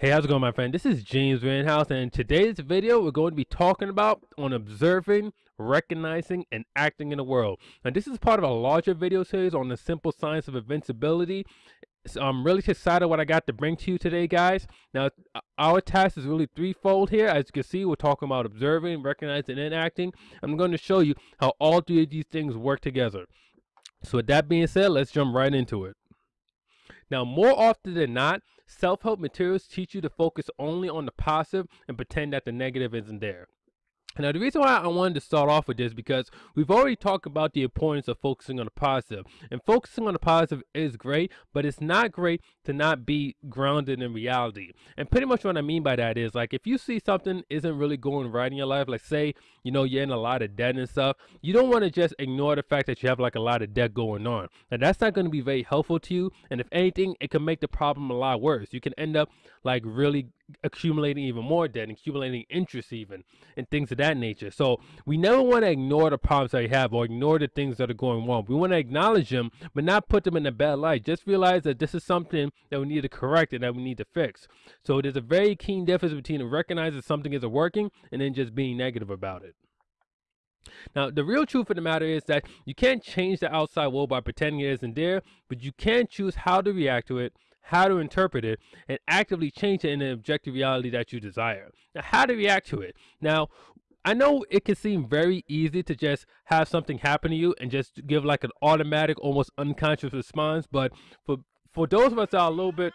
Hey, how's it going, my friend? This is James Vanhouse, and in today's video, we're going to be talking about on observing, recognizing, and acting in the world. And this is part of a larger video series on the simple science of invincibility. So I'm really excited what I got to bring to you today, guys. Now, our task is really threefold here. As you can see, we're talking about observing, recognizing, and acting. I'm going to show you how all three of these things work together. So with that being said, let's jump right into it. Now, more often than not, self-help materials teach you to focus only on the positive and pretend that the negative isn't there. Now, the reason why I wanted to start off with this because we've already talked about the importance of focusing on the positive. And focusing on the positive is great, but it's not great to not be grounded in reality. And pretty much what I mean by that is like if you see something isn't really going right in your life, like say, you know, you're in a lot of debt and stuff, you don't want to just ignore the fact that you have like a lot of debt going on. And that's not going to be very helpful to you. And if anything, it can make the problem a lot worse. You can end up like really accumulating even more debt, accumulating interest even, and things of that nature. So we never want to ignore the problems that we have or ignore the things that are going wrong. We want to acknowledge them, but not put them in a bad light. Just realize that this is something that we need to correct and that we need to fix. So there's a very keen difference between recognizing something isn't working and then just being negative about it. Now, the real truth of the matter is that you can't change the outside world by pretending it isn't there, but you can choose how to react to it how to interpret it, and actively change it in the objective reality that you desire. Now, how to react to it. Now, I know it can seem very easy to just have something happen to you and just give like an automatic, almost unconscious response, but for for those of us that are a little bit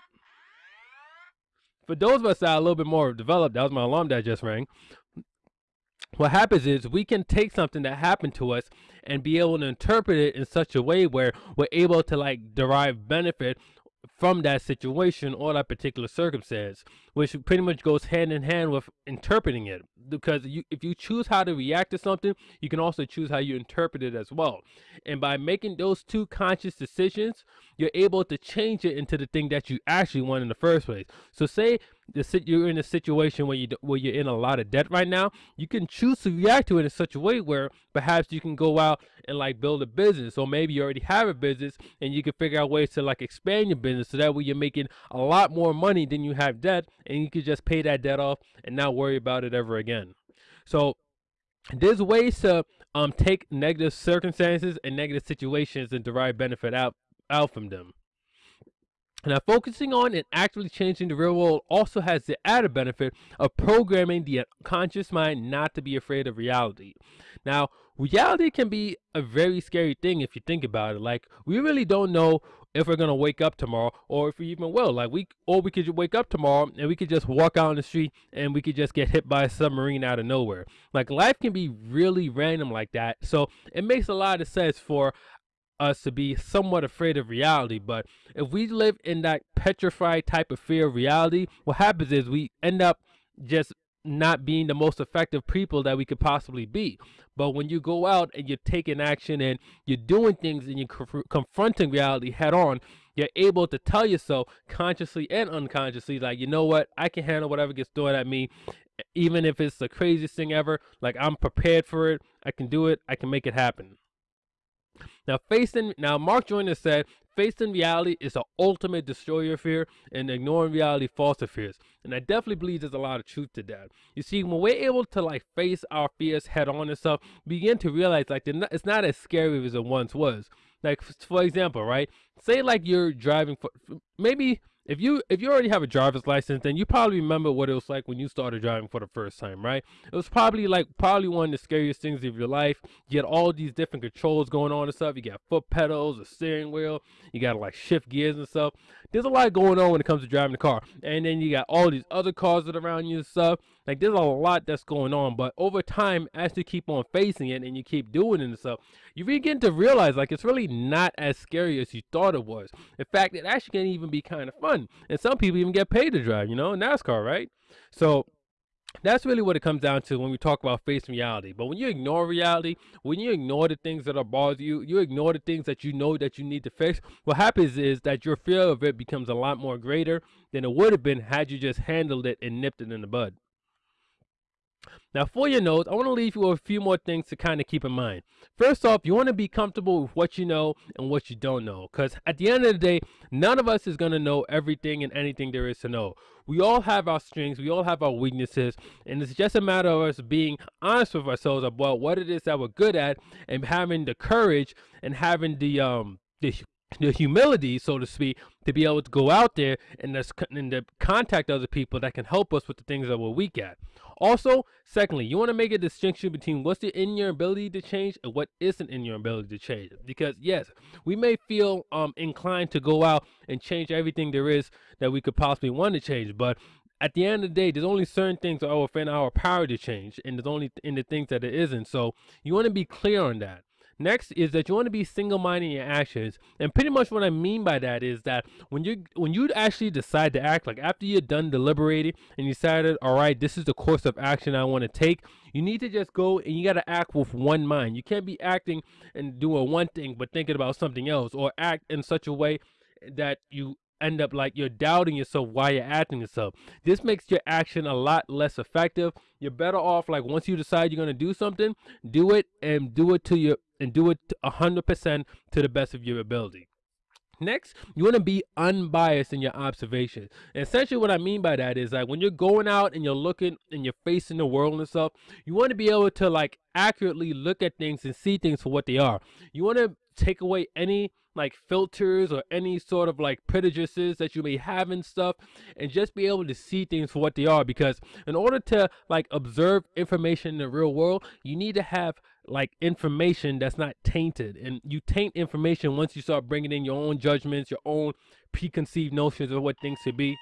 for those of us that are a little bit more developed, that was my alarm that just rang. What happens is we can take something that happened to us and be able to interpret it in such a way where we're able to like derive benefit from that situation or that particular circumstance, which pretty much goes hand in hand with interpreting it. Because you, if you choose how to react to something, you can also choose how you interpret it as well. And by making those two conscious decisions, you're able to change it into the thing that you actually want in the first place. So say the you're in a situation where you where you're in a lot of debt right now, you can choose to react to it in such a way where perhaps you can go out and like build a business, or maybe you already have a business and you can figure out ways to like expand your business so that way you're making a lot more money than you have debt, and you can just pay that debt off and not worry about it ever again. So there's ways to um take negative circumstances and negative situations and derive benefit out out from them. Now, focusing on and actively changing the real world also has the added benefit of programming the unconscious mind not to be afraid of reality. Now, reality can be a very scary thing if you think about it. Like, we really don't know if we're gonna wake up tomorrow or if we even will. Like, we or we could wake up tomorrow and we could just walk out on the street and we could just get hit by a submarine out of nowhere. Like, life can be really random like that. So it makes a lot of sense for us to be somewhat afraid of reality. But if we live in that petrified type of fear of reality, what happens is we end up just not being the most effective people that we could possibly be. But when you go out and you're taking action and you're doing things and you're confronting reality head on, you're able to tell yourself consciously and unconsciously, like, you know what, I can handle whatever gets thrown at me, even if it's the craziest thing ever. Like, I'm prepared for it. I can do it. I can make it happen. Now, facing now, Mark Joyner said, facing reality is the ultimate destroyer of fear, and ignoring reality fosters fears. And I definitely believe there's a lot of truth to that. You see, when we're able to like face our fears head on and stuff, begin to realize like not, it's not as scary as it once was. Like for example, right? Say like you're driving for maybe if you if you already have a driver's license, then you probably remember what it was like when you started driving for the first time, right? It was probably like probably one of the scariest things of your life. You get all these different controls going on and stuff. You got foot pedals, a steering wheel. You got to like shift gears and stuff. There's a lot going on when it comes to driving the car. And then you got all these other cars that around you and stuff. Like there's a lot that's going on. But over time, as you keep on facing it and you keep doing it and stuff, you begin to realize like it's really not as scary as you thought it was. In fact, it actually can even be kind of fun. And some people even get paid to drive, you know, NASCAR, right? So that's really what it comes down to when we talk about facing reality. But when you ignore reality, when you ignore the things that are bothering you, you ignore the things that you know that you need to fix, what happens is that your fear of it becomes a lot more greater than it would have been had you just handled it and nipped it in the bud. Now, for your notes, I want to leave you a few more things to kind of keep in mind. First off, you want to be comfortable with what you know and what you don't know. Because at the end of the day, none of us is going to know everything and anything there is to know. We all have our strengths, we all have our weaknesses, and it's just a matter of us being honest with ourselves about what it is that we're good at and having the courage and having the um the the humility, so to speak, to be able to go out there and, and to contact other people that can help us with the things that we're weak at. Also, secondly, you want to make a distinction between what's in your ability to change and what isn't in your ability to change. Because yes, we may feel um, inclined to go out and change everything there is that we could possibly want to change, but at the end of the day, there's only certain things that are within our power to change, and there's only in the things that it isn't. So you want to be clear on that. Next is that you want to be single-minded in your actions, and pretty much what I mean by that is that when you when you actually decide to act, like after you're done deliberating and you decided, all right, this is the course of action I want to take, you need to just go and you got to act with one mind. You can't be acting and doing one thing but thinking about something else, or act in such a way that you end up like you're doubting yourself while you're acting yourself. This makes your action a lot less effective. You're better off like once you decide you're gonna do something, do it and do it to your and do it hundred percent to the best of your ability. Next, you want to be unbiased in your observation. And essentially, what I mean by that is like when you're going out and you're looking and you're facing the world and stuff, you want to be able to like accurately look at things and see things for what they are. You want to take away any like filters or any sort of like prejudices that you may have and stuff and just be able to see things for what they are because in order to like observe information in the real world you need to have like information that's not tainted and you taint information once you start bringing in your own judgments your own preconceived notions of what things should be.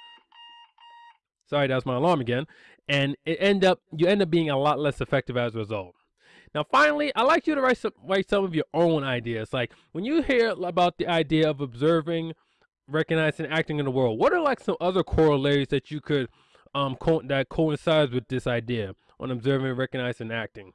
Sorry that was my alarm again. And it end up you end up being a lot less effective as a result now, finally, I like you to write some, write some of your own ideas. Like when you hear about the idea of observing, recognizing, acting in the world, what are like some other corollaries that you could um co that coincides with this idea on observing, recognizing, and acting?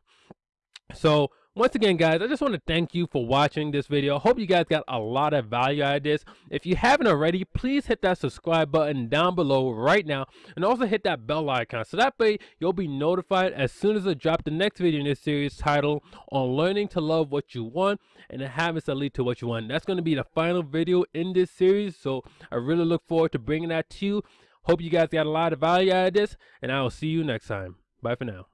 So once again, guys, I just want to thank you for watching this video. Hope you guys got a lot of value out of this. If you haven't already, please hit that subscribe button down below right now. And also hit that bell icon. So that way, you'll be notified as soon as I drop the next video in this series titled On Learning to Love What You Want and the Habits That Lead to What You Want. That's going to be the final video in this series. So I really look forward to bringing that to you. Hope you guys got a lot of value out of this. And I will see you next time. Bye for now.